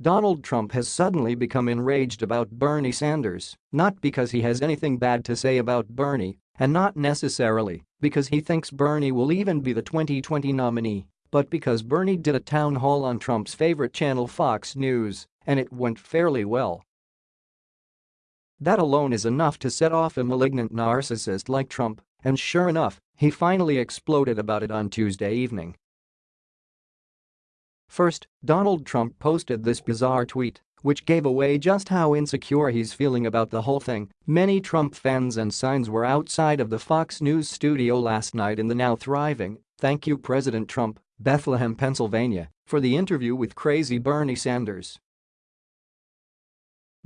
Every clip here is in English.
Donald Trump has suddenly become enraged about Bernie Sanders, not because he has anything bad to say about Bernie, and not necessarily because he thinks Bernie will even be the 2020 nominee, but because Bernie did a town hall on Trump's favorite channel Fox News, and it went fairly well. That alone is enough to set off a malignant narcissist like Trump, and sure enough, he finally exploded about it on Tuesday evening. First, Donald Trump posted this bizarre tweet, which gave away just how insecure he's feeling about the whole thing. Many Trump fans and signs were outside of the Fox News studio last night in the now thriving, thank you President Trump, Bethlehem, Pennsylvania, for the interview with crazy Bernie Sanders.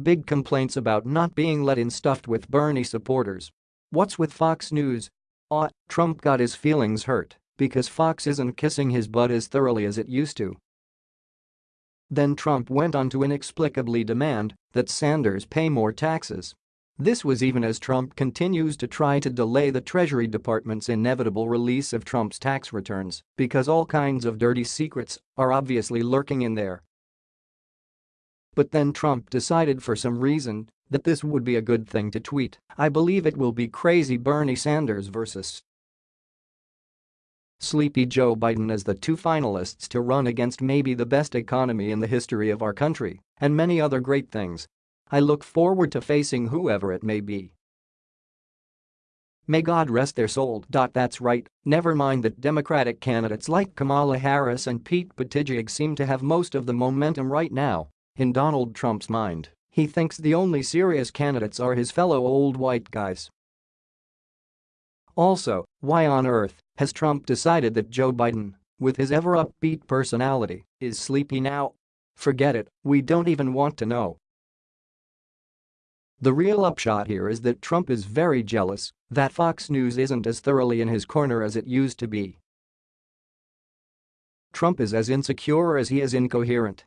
Big complaints about not being let in stuffed with Bernie supporters. What's with Fox News? Ah, Trump got his feelings hurt because Fox isn't kissing his butt as thoroughly as it used to. Then Trump went on to inexplicably demand that Sanders pay more taxes. This was even as Trump continues to try to delay the Treasury Department's inevitable release of Trump's tax returns because all kinds of dirty secrets are obviously lurking in there. But then Trump decided for some reason that this would be a good thing to tweet. I believe it will be crazy Bernie Sanders versus Sleepy Joe Biden as the two finalists to run against maybe the best economy in the history of our country and many other great things. I look forward to facing whoever it may be. May God rest their soul. That's right, never mind that Democratic candidates like Kamala Harris and Pete Buttigieg seem to have most of the momentum right now. In Donald Trump's mind, he thinks the only serious candidates are his fellow old white guys. Also, why on earth has Trump decided that Joe Biden, with his ever-upbeat personality, is sleepy now? Forget it, we don't even want to know. The real upshot here is that Trump is very jealous that Fox News isn't as thoroughly in his corner as it used to be. Trump is as insecure as he is incoherent